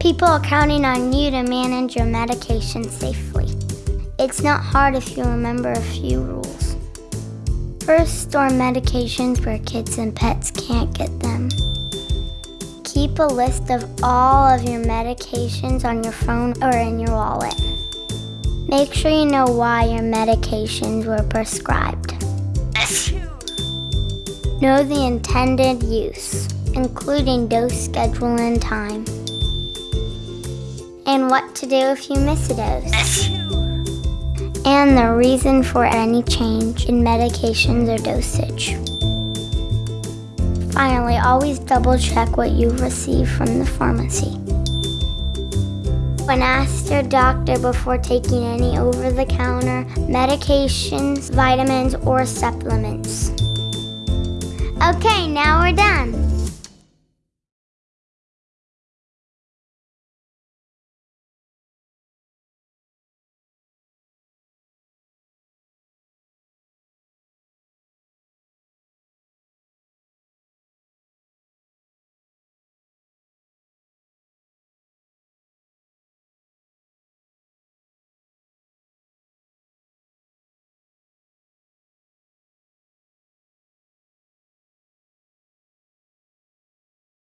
People are counting on you to manage your medication safely. It's not hard if you remember a few rules. First, store medications where kids and pets can't get them. Keep a list of all of your medications on your phone or in your wallet. Make sure you know why your medications were prescribed. Know the intended use, including dose schedule and time. And what to do if you miss a dose. And the reason for any change in medications or dosage. Finally, always double check what you've received from the pharmacy. When asked your doctor before taking any over the counter medications, vitamins, or supplements. Okay, now we're done.